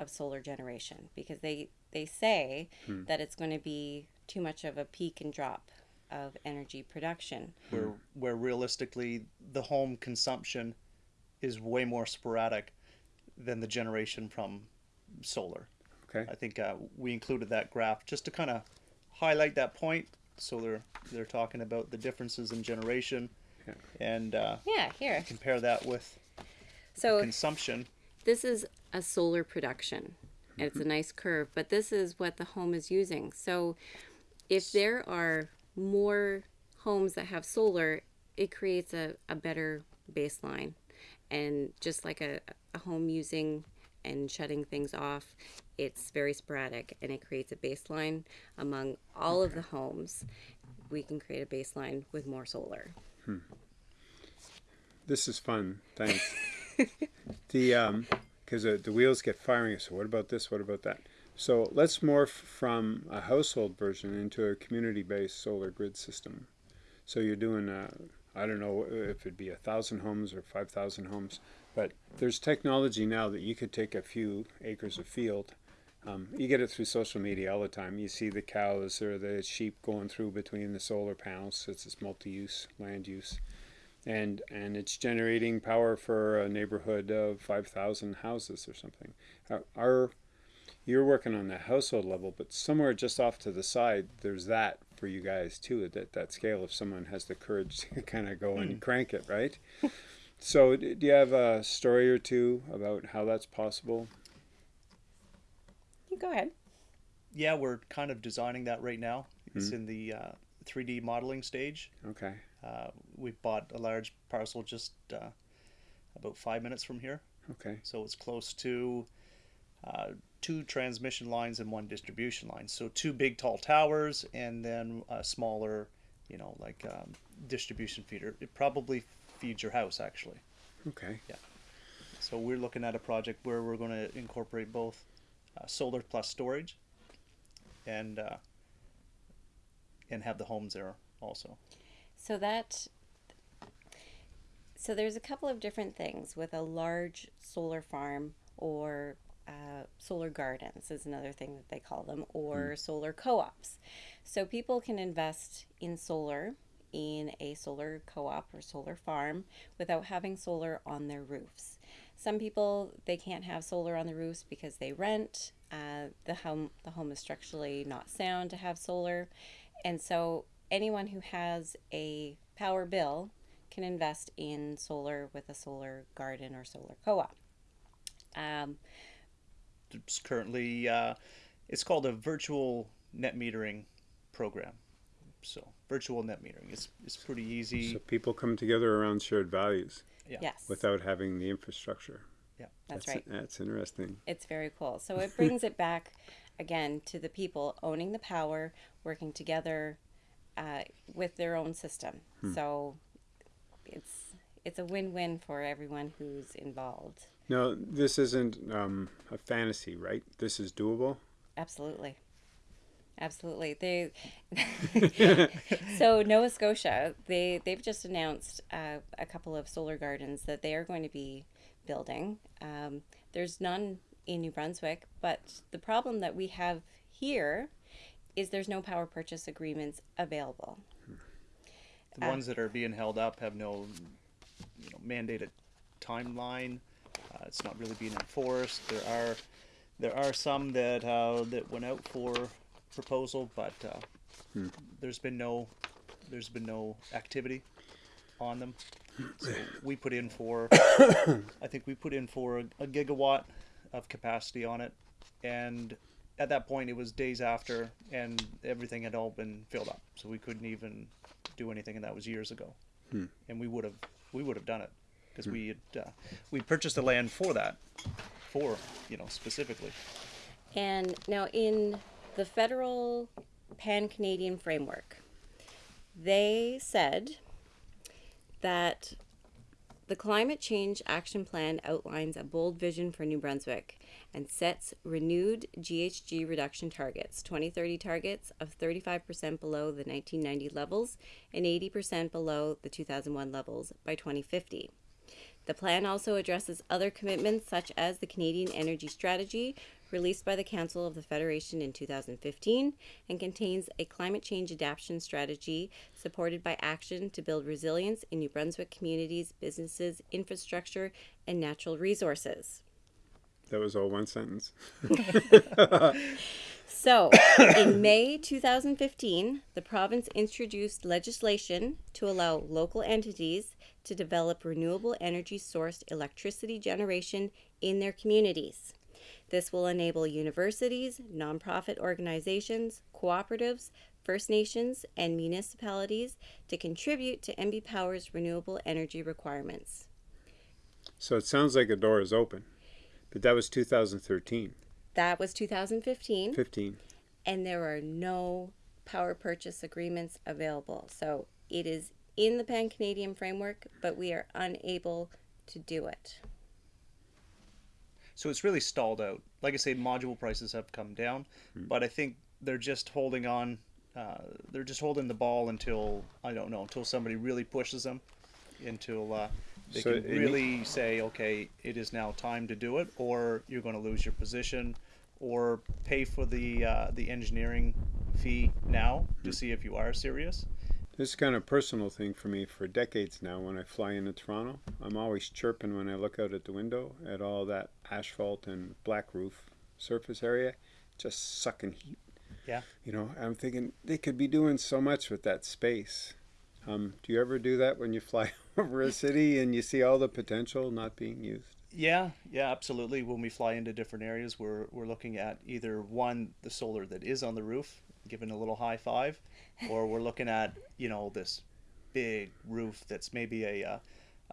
of solar generation because they they say that it's going to be too much of a peak and drop of energy production. where where realistically the home consumption is way more sporadic than the generation from solar. Okay. I think uh, we included that graph just to kind of highlight that point. So they're they're talking about the differences in generation, Yeah. and uh, Yeah, here. compare that with So consumption. this is a solar production. And it's a mm-hmm. nice curve, but this is what the home is using. So if there are more homes that have solar, it creates a, a better baseline. And just like a, a home using and shutting things off, it's very sporadic and it creates a baseline among all of the homes. We can create a baseline with more solar. Hmm. This is fun. Thanks. the um, because the, the wheels get firing. So what about this? What about that? So let's morph from a household version into a community-based solar grid system. So you're doing, uh, I don't know if it'd be a thousand homes or five thousand homes, but there's technology now that you could take a few acres of field. Um, you get it through social media all the time. You see the cows or the sheep going through between the solar panels. It's this multi-use land use and and it's generating power for a neighborhood of 5,000 houses or something. Our, our, you're working on the household level, but somewhere just off to the side, there's that for you guys too. That that scale, if someone has the courage to kind of go and mm. crank it, right? so, do you have a story or two about how that's possible? You go ahead. Yeah, we're kind of designing that right now. It's mm. in the uh, 3D modeling stage. Okay. Uh, we bought a large parcel just uh, about five minutes from here, Okay. so it's close to uh, two transmission lines and one distribution line. So two big tall towers and then a smaller, you know, like um, distribution feeder. It probably feeds your house actually. Okay. Yeah. So we're looking at a project where we're going to incorporate both uh, solar plus storage, and uh, and have the homes there also. So that so there's a couple of different things with a large solar farm or uh, solar gardens is another thing that they call them or solar co-ops. So people can invest in solar in a solar co-op or solar farm without having solar on their roofs. Some people they can't have solar on the roofs because they rent. Uh, the home the home is structurally not sound to have solar, and so anyone who has a power bill can invest in solar with a solar garden or solar co-op. Um, It's currently uh, it's called a virtual net metering program. So virtual net metering is is pretty easy. So people come together around shared values yeah. Yes, without having the infrastructure. Yeah, that's right. That's interesting. It's very cool. So it brings it back again to the people owning the power, working together uh, with their own system. So it's it's a win-win for everyone who's involved. No, this isn't um, a fantasy, right? This is doable. Absolutely. Absolutely. They so Nova Scotia, they they've just announced uh, a couple of solar gardens that they are going to be building. Um, there's none in New Brunswick, but the problem that we have here is there's no power purchase agreements available. The ones that are being held up have no, you know, mandated timeline. Uh, it's not really being enforced. There are, there are some that uh, that went out for proposal, but uh, there's been no, there's been no activity on them. So we put in for, I think we put in for a, a gigawatt of capacity on it, and at that point it was days after, and everything had all been filled up, so we couldn't even do anything, and that was years ago. And we would have we would have done it because we had uh, we purchased the land for that, for you know specifically. And now in the federal pan Canadian framework, they said that the Climate Change Action Plan outlines a bold vision for New Brunswick and sets renewed GHG reduction targets 2030 targets of 35% below the 1990 levels and 80% below the 2001 levels by 2050. The plan also addresses other commitments such as the Canadian Energy Strategy, released by the Council of the Federation in 2015, and contains a climate change adaptation strategy supported by action to build resilience in New Brunswick communities, businesses, infrastructure, and natural resources. That was all one sentence. So, in May 2015, the province introduced legislation to allow local entities to develop renewable energy sourced electricity generation in their communities. This will enable universities, nonprofit organizations, cooperatives, First Nations, and municipalities to contribute to NB Power's renewable energy requirements. So it sounds like a door is open, but that was 2013, That was 2015. 15. and there are no power purchase agreements available. So it is in the Pan Canadian framework, but we are unable to do it. So it's really stalled out. Like I say, module prices have come down, but I think they're just holding on. Uh, they're just holding the ball until I don't know until somebody really pushes them, until uh, they So can really say, okay, it is now time to do it, or you're going to lose your position, or pay for the uh, the engineering fee now to see if you are serious. This is kind of a personal thing for me for decades now. When I fly into Toronto, I'm always chirping when I look out at the window at all that asphalt and black roof surface area, just sucking heat. Yeah. You know, I'm thinking they could be doing so much with that space. Um, do you ever do that when you fly over a city and you see all the potential not being used? Yeah, yeah, absolutely. When we fly into different areas, we're we're looking at either one the solar that is on the roof, giving a little high five, or we're looking at you know this big roof that's maybe a, uh,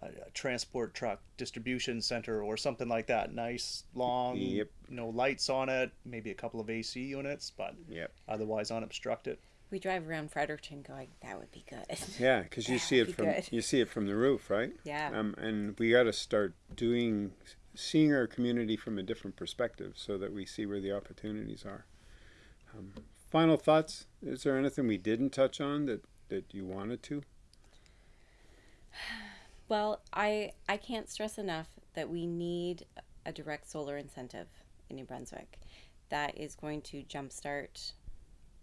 a, a transport truck distribution center or something like that. Nice, long, Yep. no lights on it, maybe a couple of AC units, but Yep. otherwise unobstructed. We drive around Fredericton going, that would be good. Yeah, because you see it Be from good. you see it from the roof, right? Yeah. Um, and we got to start doing seeing our community from a different perspective, so that we see where the opportunities are. Um, final thoughts? Is there anything we didn't touch on that that you wanted to? Well, I I can't stress enough that we need a direct solar incentive in New Brunswick that is going to jumpstart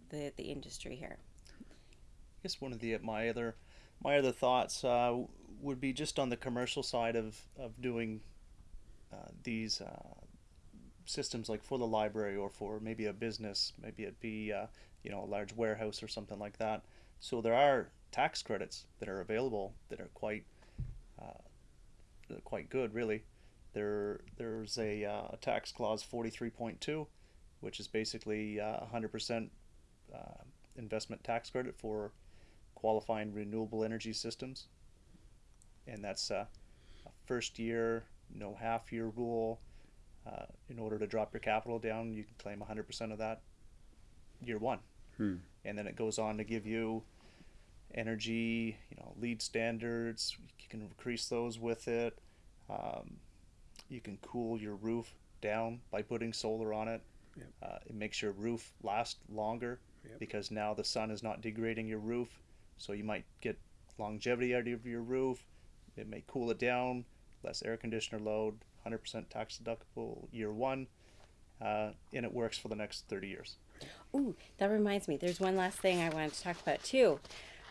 the the industry here. I guess one of the my other my other thoughts uh, would be just on the commercial side of of doing uh, these uh, systems like for the library or for maybe a business, maybe it be uh, you know a large warehouse or something like that. So there are tax credits that are available that are quite uh, quite good, really. There there's a, uh, tax clause forty three point two, which is basically uh, hundred percent uh, investment tax credit for qualifying renewable energy systems. And that's uh, a first year, no half year rule. Uh, in order to drop your capital down, you can claim 100% of that year one. Hmm. And then it goes on to give you energy, you know, LEED standards. You can increase those with it. Um, you can cool your roof down by putting solar on it. Yep. Uh, it makes your roof last longer Yep. because now the sun is not degrading your roof. So you might get longevity out of your roof. It may cool it down, less air conditioner load, 100% tax deductible year one, uh, and it works for the next 30 years. Ooh, that reminds me. There's one last thing I wanted to talk about too.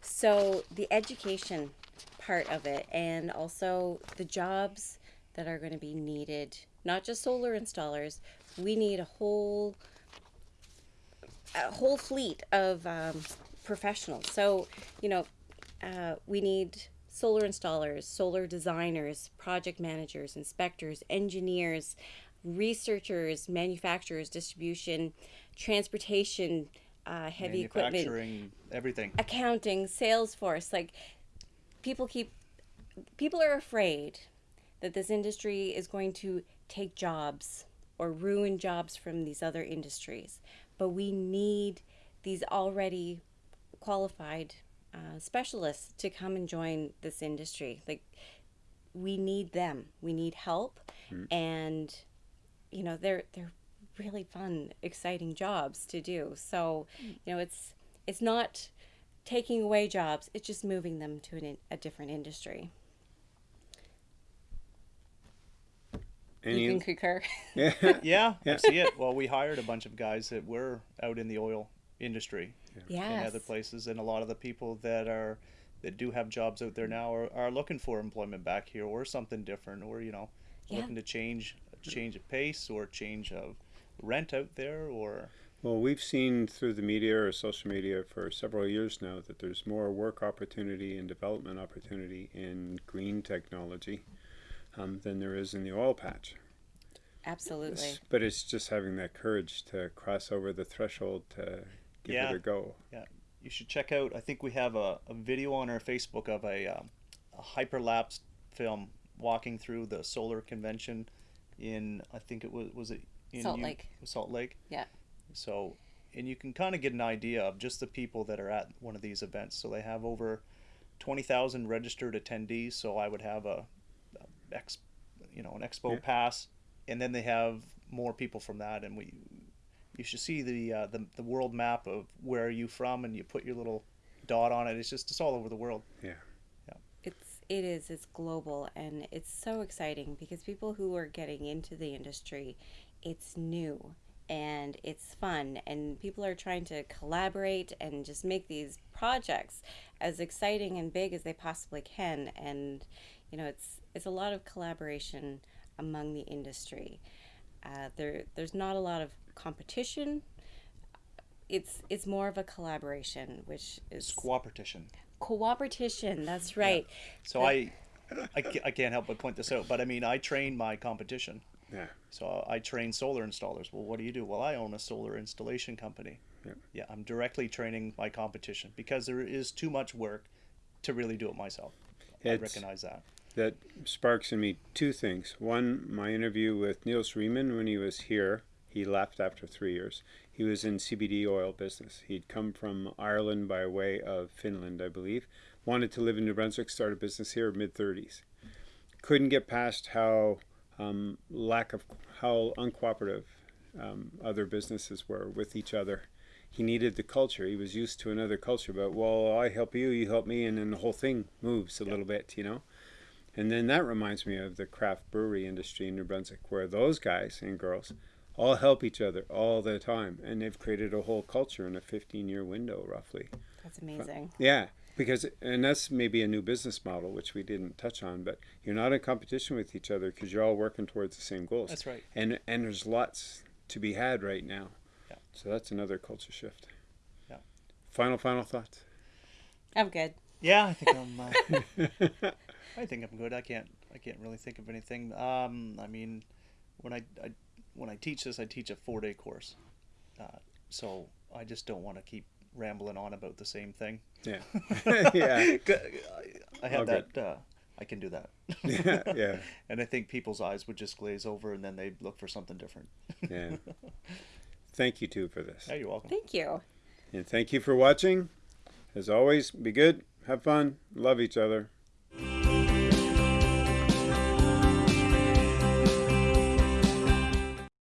So the education part of it, and also the jobs that are going to be needed. Not just solar installers. We need a whole a whole fleet of um, professionals. So you know, uh, we need solar installers, solar designers, project managers, inspectors, engineers, researchers, manufacturers, distribution, transportation, uh, heavy equipment, everything. accounting, sales force. Like people keep people are afraid that this industry is going to take jobs or ruin jobs from these other industries. But we need these already qualified uh, specialists to come and join this industry. Like we need them. We need help, and you know they're they're really fun, exciting jobs to do. So you know it's it's not taking away jobs; it's just moving them to an, a different industry. Any? you can concur. yeah. Yeah, Yeah. I see it. Well, we hired a bunch of guys that were out in the oil industry yes. and other places, and a lot of the people that are that do have jobs out there now are, are looking for employment back here or something different, or you know, Yeah. looking to change change of pace or change of rent out there, or Well, we've seen through the media or social media for several years now that there's more work opportunity and development opportunity in green technology um, than there is in the oil patch. Absolutely. S- But it's just having that courage to cross over the threshold to give Yeah. it a go. you should check out. I think we have a, a video on our Facebook of a, um, a hyperlapse film walking through the solar convention in I think it was was it in Salt U- Lake. Salt Lake. Yeah. So, and you can kind of get an idea of just the people that are at one of these events. So they have over twenty thousand registered attendees. So I would have a, a ex, you know, an expo Yeah. pass and then they have more people from that, and we you should see the uh, the the world map of where are you from, and you put your little dot on it. It's just it's all over the world. Yeah. yeah. It's it is it's global and it's so exciting because people who are getting into the industry, it's new and it's fun and people are trying to collaborate and just make these projects as exciting and big as they possibly can and you know it's it's a lot of collaboration among the industry. Uh, there there's not a lot of competition. It's it's more of a collaboration, which is It's cooperation. cooperation. That's right. So I, I, I can't help but point this out. But I mean, I train my competition. Yeah. So I train solar installers. Well, what do you do? Well, I own a solar installation company. Yep. Yeah, I'm directly training my competition because there is too much work to really do it myself. I recognize that. That sparks in me two things. One, my interview with Niels Riemann when he was here. He left after three years. He was in CBD oil business. He'd come from Ireland by way of Finland, I believe. Wanted to live in New Brunswick, start a business here, mid 30s. Couldn't get past how um, lack of how uncooperative um, other businesses were with each other. He needed the culture. He was used to another culture, but well, I help you, you help me, and then the whole thing moves a little bit, you know. And then that reminds me of the craft brewery industry in New Brunswick, where those guys and girls all help each other all the time, and they've created a whole culture in a 15-year window, roughly. That's amazing. Yeah, because and that's maybe a new business model which we didn't touch on, but you're not in competition with each other because you're all working towards the same goals. That's right. And and there's lots to be had right now. Yeah. So that's another culture shift. Yeah. Final final thoughts. I'm good. Yeah, I think I'm. Uh, I think I'm good. I can't. I can't really think of anything. Um, I mean, when I, I when I teach this, I teach a four day course. Uh, so I just don't want to keep rambling on about the same thing. Yeah. yeah. I have All that. Uh, I can do that. Yeah. Yeah. and I think people's eyes would just glaze over, and then they'd look for something different. Yeah. Thank you too for this. Yeah, you're welcome. Thank you. And thank you for watching. As always, be good, have fun, love each other.